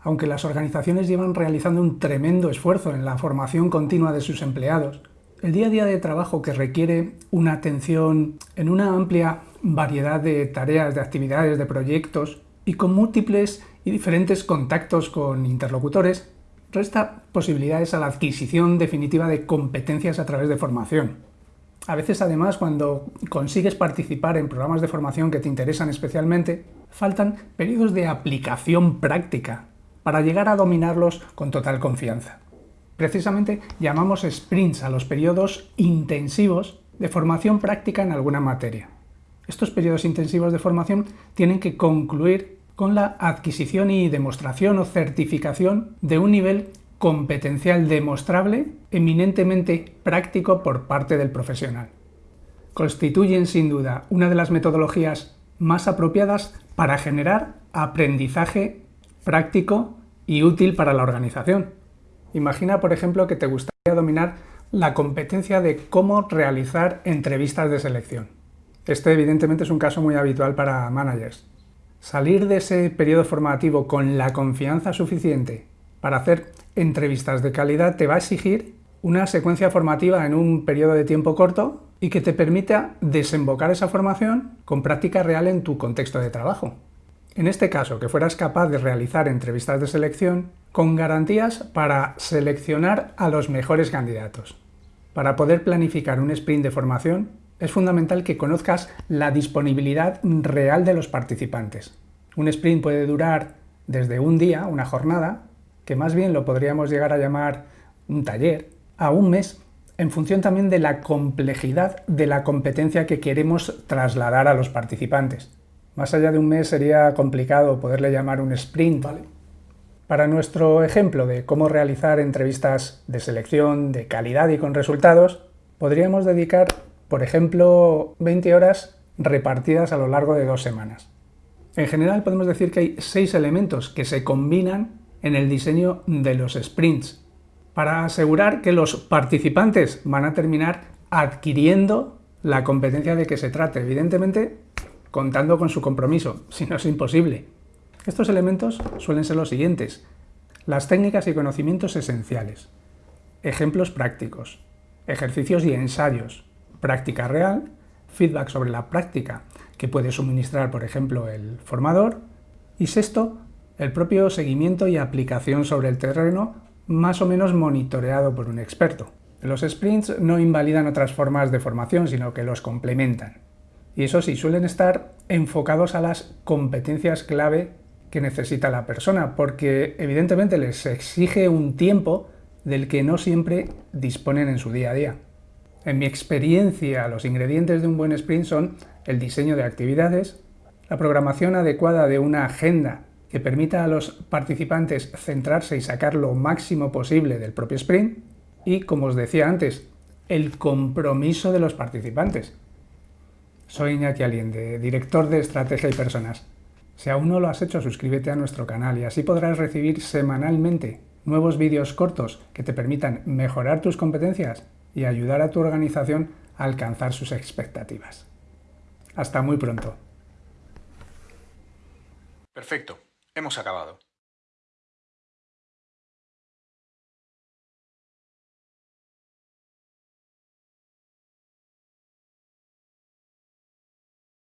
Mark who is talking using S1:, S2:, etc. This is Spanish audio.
S1: Aunque las organizaciones llevan realizando un tremendo esfuerzo en la formación continua de sus empleados, el día a día de trabajo que requiere una atención en una amplia variedad de tareas, de actividades, de proyectos y con múltiples y diferentes contactos con interlocutores, resta posibilidades a la adquisición definitiva de competencias a través de formación. A veces además cuando consigues participar en programas de formación que te interesan especialmente, faltan periodos de aplicación práctica para llegar a dominarlos con total confianza. Precisamente llamamos sprints a los periodos intensivos de formación práctica en alguna materia. Estos periodos intensivos de formación tienen que concluir con la adquisición y demostración o certificación de un nivel competencial demostrable, eminentemente práctico por parte del profesional. Constituyen sin duda una de las metodologías más apropiadas para generar aprendizaje práctico y útil para la organización. Imagina, por ejemplo, que te gustaría dominar la competencia de cómo realizar entrevistas de selección. Este evidentemente es un caso muy habitual para managers. Salir de ese periodo formativo con la confianza suficiente para hacer entrevistas de calidad te va a exigir una secuencia formativa en un periodo de tiempo corto y que te permita desembocar esa formación con práctica real en tu contexto de trabajo. En este caso, que fueras capaz de realizar entrevistas de selección con garantías para seleccionar a los mejores candidatos. Para poder planificar un sprint de formación, es fundamental que conozcas la disponibilidad real de los participantes. Un sprint puede durar desde un día, una jornada, que más bien lo podríamos llegar a llamar un taller, a un mes, en función también de la complejidad de la competencia que queremos trasladar a los participantes. Más allá de un mes sería complicado poderle llamar un sprint. ¿vale? Para nuestro ejemplo de cómo realizar entrevistas de selección de calidad y con resultados, podríamos dedicar, por ejemplo, 20 horas repartidas a lo largo de dos semanas. En general podemos decir que hay seis elementos que se combinan en el diseño de los sprints, para asegurar que los participantes van a terminar adquiriendo la competencia de que se trate, evidentemente contando con su compromiso, si no es imposible. Estos elementos suelen ser los siguientes, las técnicas y conocimientos esenciales, ejemplos prácticos, ejercicios y ensayos, práctica real, feedback sobre la práctica que puede suministrar, por ejemplo, el formador, y sexto, el propio seguimiento y aplicación sobre el terreno más o menos monitoreado por un experto. Los sprints no invalidan otras formas de formación, sino que los complementan. Y eso sí, suelen estar enfocados a las competencias clave que necesita la persona, porque evidentemente les exige un tiempo del que no siempre disponen en su día a día. En mi experiencia, los ingredientes de un buen sprint son el diseño de actividades, la programación adecuada de una agenda que permita a los participantes centrarse y sacar lo máximo posible del propio sprint y, como os decía antes, el compromiso de los participantes. Soy Iñaki Aliende, director de Estrategia y Personas. Si aún no lo has hecho, suscríbete a nuestro canal y así podrás recibir semanalmente nuevos vídeos cortos que te permitan mejorar tus competencias y ayudar a tu organización a alcanzar sus expectativas. Hasta muy pronto.
S2: Perfecto. Hemos acabado.